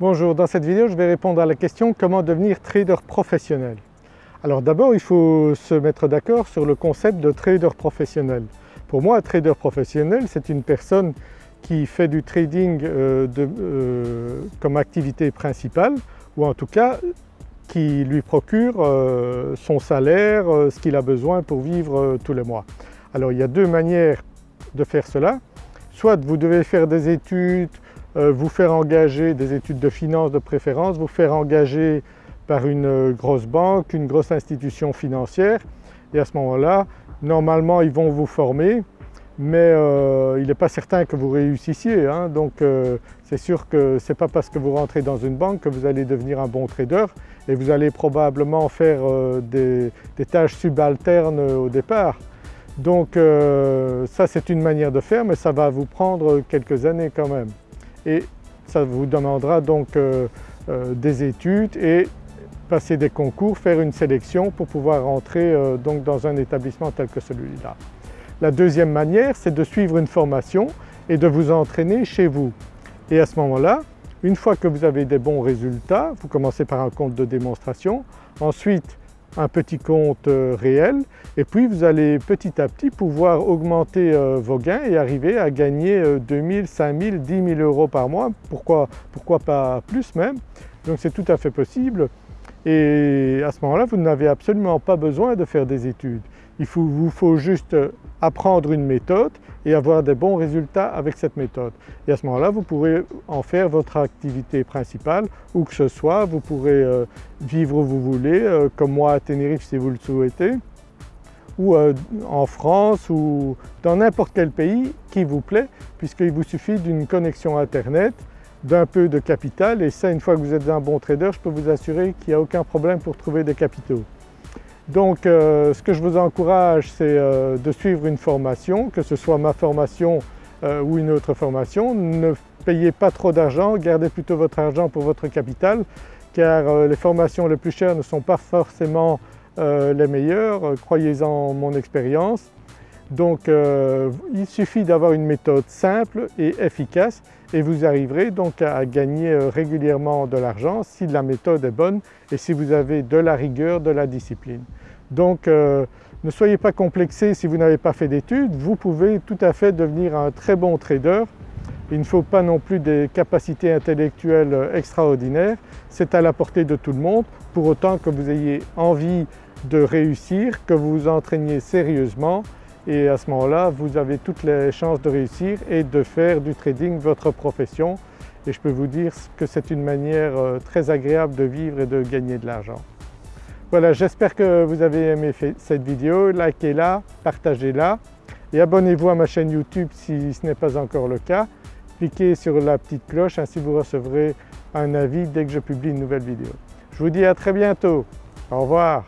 Bonjour, dans cette vidéo je vais répondre à la question comment devenir trader professionnel? Alors d'abord il faut se mettre d'accord sur le concept de trader professionnel. Pour moi un trader professionnel c'est une personne qui fait du trading euh, euh, comme activité principale ou en tout cas qui lui procure euh, son salaire, ce qu'il a besoin pour vivre tous les mois. Alors il y a deux manières de faire cela. Soit vous devez faire des études, vous faire engager des études de finance de préférence, vous faire engager par une euh, grosse banque, une grosse institution financière et à ce moment-là, normalement ils vont vous former mais euh, il n'est pas certain que vous réussissiez. Hein. donc c'est sûr que ce n'est pas parce que vous rentrez dans une banque que vous allez devenir un bon trader et vous allez probablement faire des, tâches subalternes au départ. Donc euh, ça c'est une manière de faire mais ça va vous prendre quelques années quand même et ça vous demandera donc euh, euh, des études et passer des concours, faire une sélection pour pouvoir entrer donc dans un établissement tel que celui-là. La deuxième manière c'est de suivre une formation et de vous entraîner chez vous et à ce moment-là une fois que vous avez des bons résultats, vous commencez par un compte de démonstration, ensuite un petit compte euh, réel. Et puis vous allez petit à petit pouvoir augmenter euh, vos gains et arriver à gagner 2000, 5000, 10 000 euros par mois, pourquoi, pourquoi pas plus même? Donc c'est tout à fait possible et à ce moment-là vous n'avez absolument pas besoin de faire des études. Il vous faut juste apprendre une méthode et avoir des bons résultats avec cette méthode. Et à ce moment-là, vous pourrez en faire votre activité principale où que ce soit, vous pourrez euh, vivre où vous voulez, euh, comme moi à Tenerife si vous le souhaitez, ou euh, en France ou dans n'importe quel pays qui vous plaît puisqu'il vous suffit d'une connexion internet, d'un peu de capital et ça une fois que vous êtes un bon trader, je peux vous assurer qu'il n'y a aucun problème pour trouver des capitaux. Donc euh, ce que je vous encourage c'est euh, de suivre une formation, que ce soit ma formation euh, ou une autre formation. Ne payez pas trop d'argent, gardez plutôt votre argent pour votre capital car les formations les plus chères ne sont pas forcément les meilleures, croyez-en mon expérience. Donc il suffit d'avoir une méthode simple et efficace et vous arriverez donc à gagner régulièrement de l'argent si la méthode est bonne et si vous avez de la rigueur, de la discipline. Donc euh, ne soyez pas complexés si vous n'avez pas fait d'études, vous pouvez tout à fait devenir un très bon trader. Il ne faut pas non plus des capacités intellectuelles extraordinaires, c'est à la portée de tout le monde pour autant que vous ayez envie de réussir, que vous vous entraîniez sérieusement et à ce moment-là vous avez toutes les chances de réussir et de faire du trading votre profession et je peux vous dire que c'est une manière euh, très agréable de vivre et de gagner de l'argent. Voilà, j'espère que vous avez aimé cette vidéo, likez-la, partagez-la et abonnez-vous à ma chaîne YouTube si ce n'est pas encore le cas. Cliquez sur la petite cloche, ainsi vous recevrez un avis dès que je publie une nouvelle vidéo. Je vous dis à très bientôt, au revoir.